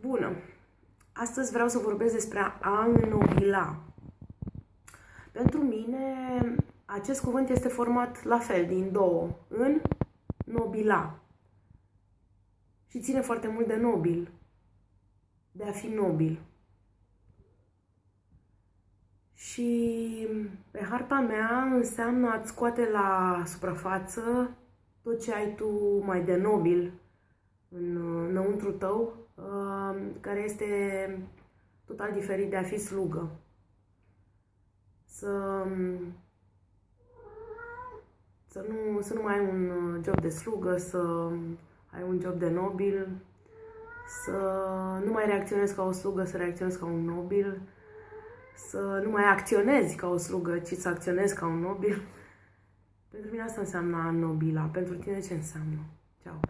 Bună! Astăzi vreau să vorbesc despre a înnobila. Pentru mine, acest cuvânt este format la fel, din două. În, nobila. Și ține foarte mult de nobil. De a fi nobil. Și pe harta mea înseamnă a-ți scoate la suprafață tot ce ai tu mai de nobil în, înăuntru tău, uh, care este total diferit de a fi slugă. Să, să, nu, să nu mai ai un job de slugă, să ai un job de nobil, să nu mai reacționezi ca o slugă, să reacționezi ca un nobil, să nu mai acționezi ca o slugă, ci să acționezi ca un nobil. Pentru mine asta înseamnă nobila. Pentru tine ce înseamnă? Ceau!